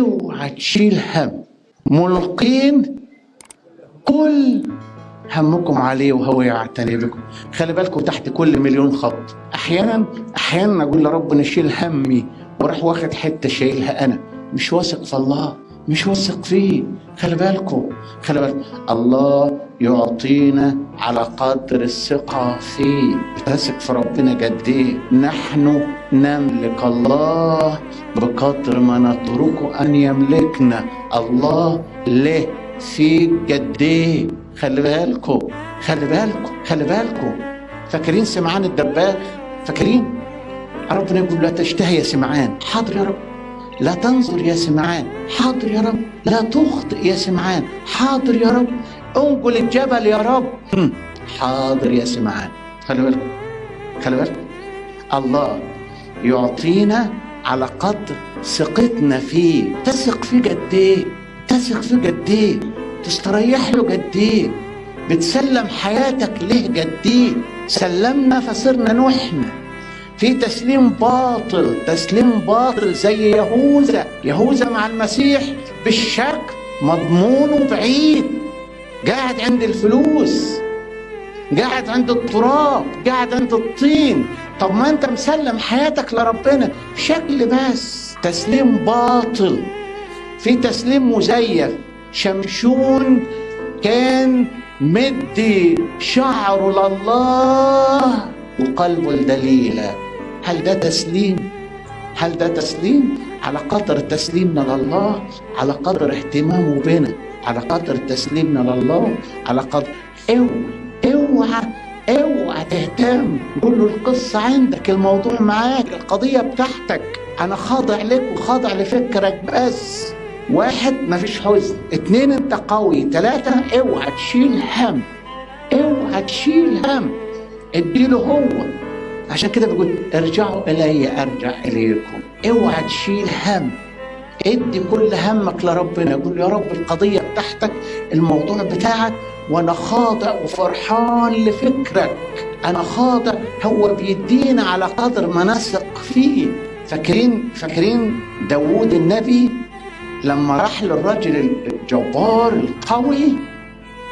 أوعى تشيل هم. ملقين كل همكم عليه وهو يعتني بكم. خلي بالكم تحت كل مليون خط. أحيانا أحيانا أقول لرب نشيل همي وراح واخد حتة شايلها أنا. مش واثق في الله. مش واثق فيه. خلي بالكم خلي بالكم الله يعطينا على قدر الثقة فيه. بتثق في ربنا قد إيه؟ نحن نملك الله بقدر ما نتركه أن يملكنا. الله له في قد إيه؟ خلي بالكم خلي بالكم خلي بالكم. فاكرين سمعان الدباغ؟ فاكرين؟ ربنا يقول لا تشتهي يا سمعان. حاضر يا رب. لا تنظر يا سمعان. حاضر يا رب. لا تخطئ يا سمعان. حاضر يا رب. انقل الجبل يا رب. حاضر يا سمعان. خلي بالكم. خلي بالكم. الله يعطينا على قدر ثقتنا فيه. تثق فيه قد إيه؟ تثق فيه قد إيه؟ تستريح له قد إيه؟ بتسلم حياتك ليه قد إيه؟ سلمنا فصرنا نحن. في تسليم باطل تسليم باطل زي يهوذا. يهوذا مع المسيح بالشك مضمونه بعيد قاعد عند الفلوس قاعد عند التراب قاعد عند الطين. طب ما انت مسلم حياتك لربنا شكل بس. تسليم باطل. في تسليم مزيف. شمشون كان مدي شعره لله وقلبه لدليلة. هل ده تسليم؟ هل ده تسليم؟ على قدر تسليمنا لله على قدر اهتمامه بنا على قدر تسليمنا لله على قدر اوعى اوعى اوعى تهتم. قول له القصة عندك الموضوع معاك القضية بتاعتك. أنا خاضع لك وخاضع لفكرك بس. واحد مفيش حزن. اتنين أنت قوي. تلاتة اوعى تشيل هم. اوعى تشيل هم. اديله هو. عشان كده بيقول ارجعوا إلي أرجع إليكم. اوعى تشيل هم. ادي كل همك لربنا. قول يا رب القضية بتاعتك الموضوع بتاعك وأنا خاضع وفرحان لفكرك. أنا خاضع هو بيدينا على قدر ما نثق فيه. فاكرين فاكرين داوود النبي لما راح للرجل الجبار القوي؟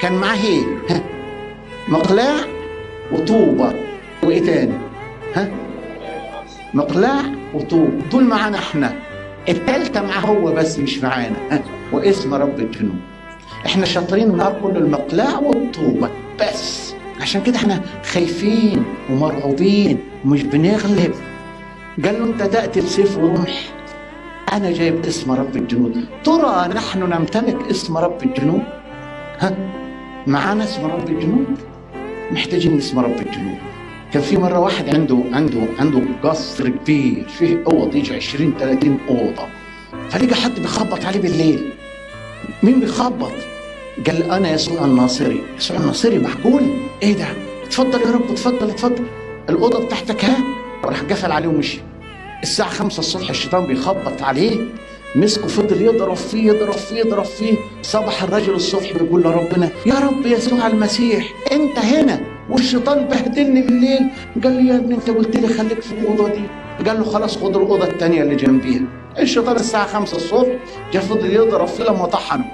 كان معاه إيه؟ مقلاع وطوبة. وإيه تاني؟ ها؟ مقلاع وطوب دول معانا إحنا. التالتة معاه هو بس مش معانا. ها؟ واسم رب الجنود إحنا شاطرين ناكل المقلاع والطوبة. بس. عشان كده إحنا خايفين ومرعوبين ومش بنغلب. قال له انت تأتي بسيف ورمح أنا جايب اسم رب الجنود ترى نحن نمتلك اسم رب الجنود ها؟ معانا اسم رب الجنود محتاجين اسم رب الجنود كان في مرة واحد عنده عنده عنده قصر كبير فيه أوض يجي 20 30 أوضة فلقى حد بيخبط عليه بالليل مين بيخبط؟ قال أنا يسوع الناصري يسوع الناصري معقول؟ إيه ده؟ اتفضل يا رب اتفضل اتفضل الأوضة بتاعتك ها؟ راح قفل عليه ومشي الساعة 5 الصبح الشيطان بيخبط عليه مسكه فضل يضرب فيه يضرب فيه يضرب فيه صبح الرجل الصبح بيقول لربنا يا رب يسوع المسيح أنت هنا والشيطان بهدلني بالليل. قال لي يا ابني انت قلت لي خليك في الأوضة دي. قال له خلاص خد الأوضة الثانية اللي جنبيها. الشيطان الساعة 5 الصبح جا فضل يضرب فيه لما طحنه.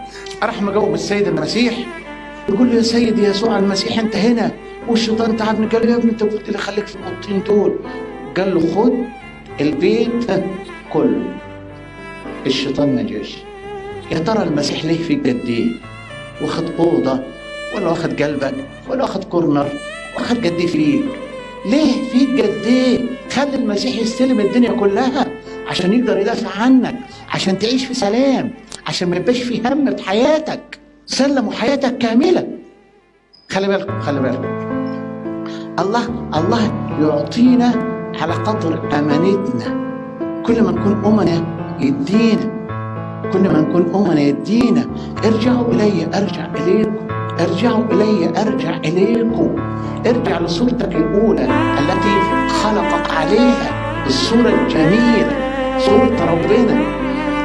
راح مجاوب السيد المسيح. يقول له يا سيدي يسوع المسيح انت هنا. والشيطان تعبني. قال له يا ابني انت قلت لي خليك في الأوضتين دول. قال له خد البيت كله. الشيطان ما جاش. يا ترى المسيح ليه فيك قد إيه واخد أوضة ولا واخد قلبك ولا واخد كورنر واخد قد إيه فيك. ليه فيك قد إيه؟ خلي المسيح يستلم الدنيا كلها عشان يقدر يدافع عنك عشان تعيش في سلام عشان ما يبقاش في هم في حياتك. سلموا حياتك كاملة. خلي بالكم خلي بالكم. الله الله يعطينا على قدر أمانتنا. كل ما نكون أمنا يدينا. كل ما نكون أمنا يدينا. ارجعوا إلي أرجع إليكم. ارجعوا إلي أرجع إليكم. ارجع لصورتك الأولى التي خلقك عليها. الصورة الجميلة صورة ربنا.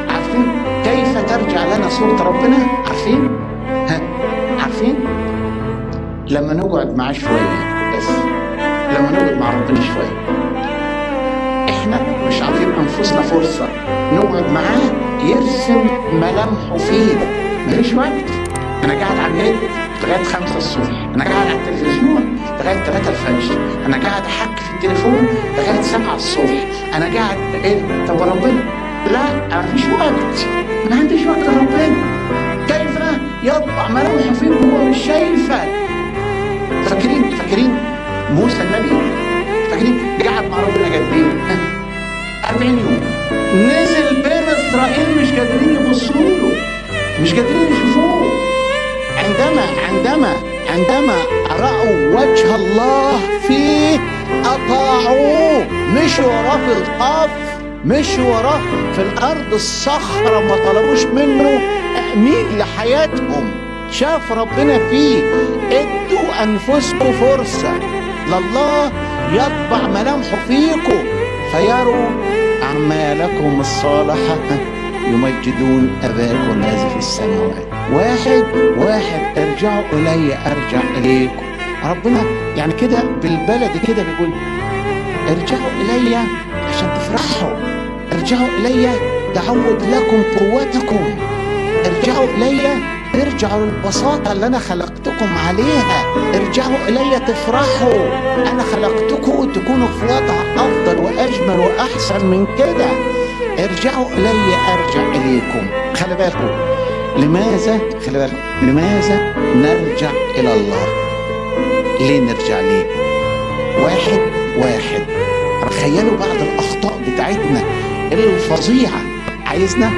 عارفين كيف ترجع لنا صورة ربنا؟ عارفين؟ ها عارفين؟ لما نقعد معاه شوية بس لما نقعد مع ربنا شوية. إحنا مش عاطين أنفسنا فرصة. نقعد معاه يرسم ملامحه فينا. مفيش وقت. أنا قاعد على النت لغاية 5 الصبح. أنا قاعد على التلفزيون لغاية 3 الفجر. أنا قاعد احكي في التليفون لغاية 7 الصبح. أنا قاعد إيه؟ طب ربنا لا مفيش وقت. ما عنديش وقت لربنا. كيف يطبع ملامحه فيك وهو مش شايفك. فاكرين؟ فاكرين؟ موسى النبي؟ فاكرين؟ قعد مع ربنا قد إيه؟ 40 يوم. نزل بين إسرائيل مش قادرين يبصوا له. مش قادرين يشوفوه. عندما عندما عندما رأوا وجه الله فيه أطاعوه. مشوا وراه في القفر مشوا وراه في الأرض الصخرة ما طلبوش منه تأمين لحياتهم. شاف ربنا فيه. ادوا أنفسكم فرصة. لله يطبع ملامحه فيكم. فيروا أعمالكم الصالحة. يمجدون أباكم الذي السماوات واحد واحد ارجعوا إلي أرجع إليكم ربنا يعني كده بالبلد كده بيقول ارجعوا إلي عشان تفرحوا. ارجعوا إلي دعوت لكم قوتكم. ارجعوا إلي ارجعوا للبساطة اللي أنا خلقتكم عليها. ارجعوا إلي تفرحوا. أنا خلقتكم تكونوا في وضع أفضل وأجمل وأحسن من كده. ارجعوا إلي أرجع إليكم. خلي بالكم لماذا خلي بالكم. لماذا نرجع إلى الله؟ ليه نرجع ليه؟ واحد واحد. تخيلوا بعض الأخطاء بتاعتنا الفظيعة. عايزنا؟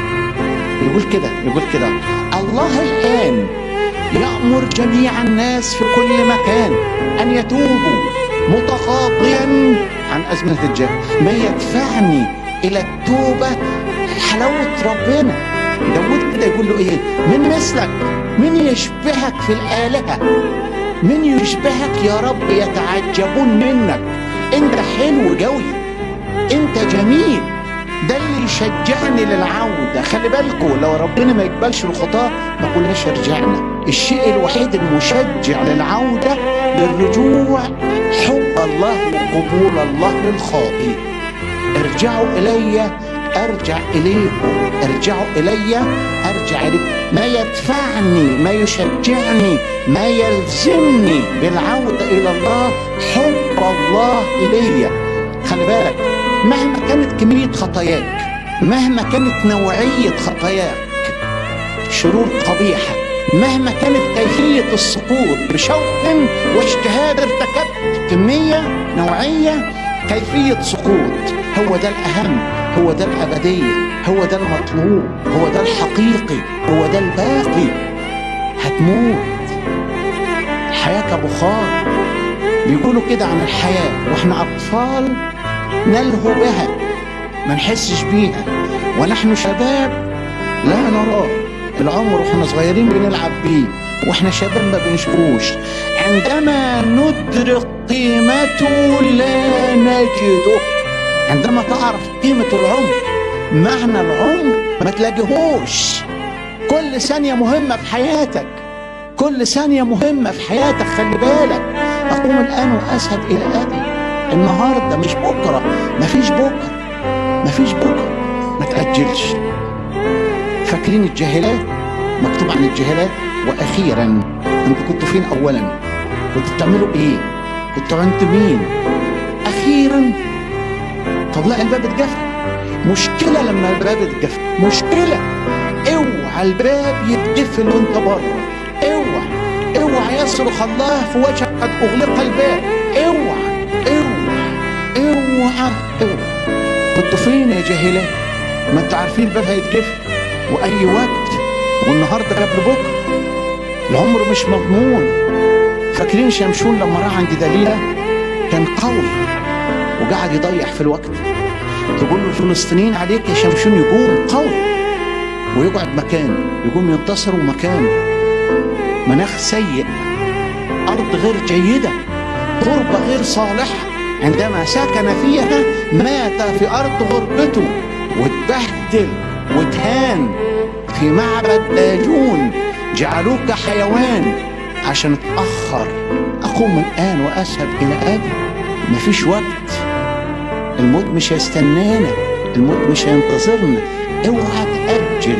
يقول كده يقول كده. الله الآن يأمر جميع الناس في كل مكان أن يتوبوا متقاضيا عن أزمنة الجهل. ما يدفعني إلى التوبة؟ حلاوة ربنا. داود كده يقول له إيه؟ من مثلك من يشبهك في الآلهة من يشبهك يا رب يتعجبون منك. أنت حلو قوي أنت جميل ده اللي يشجعني للعودة. خلي بالكم لو ربنا ما يقبلش الخطاة ما كناش رجعنا الشيء الوحيد المشجع للعودة للرجوع حب الله وقبول الله للخاطئ. ارجعوا إلي أرجع إليكم ارجعوا إلي. أرجع إليكم ما يدفعني ما يشجعني ما يلزمني بالعودة إلى الله حب الله ليا خلي بالك مهما كانت كمية خطاياك مهما كانت نوعية خطاياك شرور قبيحة مهما كانت كيفية السقوط بشوق واجتهاد ارتكبت كمية نوعية كيفية سقوط هو ده الأهم. هو ده الأبدية هو ده المطلوب هو ده الحقيقي هو ده الباقي. هتموت. الحياة كبخار بيقولوا كده عن الحياة وإحنا أطفال نلهو بها ما نحسش بيها. ونحن شباب لا نراه العمر وإحنا صغيرين بنلعب بيه وإحنا شباب ما بنشوفوش عندما ندرك قيمته لا نجده. عندما تعرف قيمة العمر معنى العمر ما تلاقيهوش. كل ثانية مهمة في حياتك. كل ثانية مهمة في حياتك خلي بالك. أقوم الآن وأذهب إلى أبي. النهاردة مش بكرة. مفيش بكرة. مفيش بكرة. ما تأجلش. فاكرين الجاهلات؟ مكتوب عن الجاهلات. وأخيرا أنتوا كنتوا فين أولا؟ كنتوا بتعملوا إيه؟ كنتوا عند مين؟ أخيرا طب لا الباب اتقفل. مشكلة لما الباب اتقفل. مشكلة. اوعى الباب يتقفل وانت بره. اوعى اوعى يصرخ الله في وجهك قد اغلق الباب. اوعى اوعى اوعى اوعى. كنتوا فين يا جاهلات؟ ما أنتوا عارفين الباب هيتقفل؟ وأي وقت؟ والنهاردة قبل بكرة. العمر مش مضمون. فاكرين شمشون لما راح عند دليلة؟ كان قوي وقعد يضيع في الوقت. تقول له الفلسطينيين عليك يا شمشون يقوم قوي ويقعد مكان يقوم ينتصر مكان مناخ سيء أرض غير جيدة تربة غير صالحة. عندما سكن فيها مات في أرض غربته واتبهدل واتهان في معبد داجون جعلوك حيوان عشان اتأخر أقوم الآن وأذهب إلى أبي. مفيش وقت. الموت مش هيستنانا الموت مش هينتظرنا. اوعى تأجل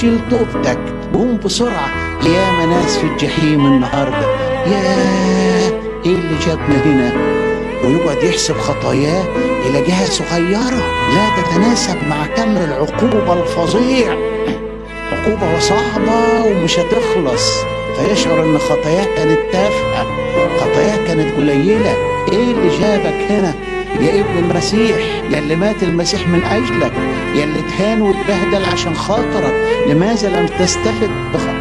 شيل توبتك قوم بسرعة. يا ناس في الجحيم النهاردة. يا إيه اللي جابنا هنا؟ ويقعد يحسب خطاياه يلاقيها صغيرة. لا تتناسب مع كم العقوبة الفظيع. عقوبة صعبة ومش هتخلص. فيشعر إن خطاياه كانت تافهة خطاياه كانت قليلة. إيه اللي جابك هنا؟ يا ابن المسيح يا اللي مات المسيح من أجلك يا اللي اتهان واتبهدل عشان خاطرك لماذا لم تستفد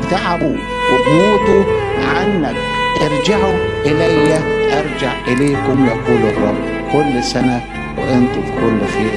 بتعبه وبموته عنك؟ ارجعوا إلي أرجع إليكم يقول الرب كل سنة وأنتم في كل خير.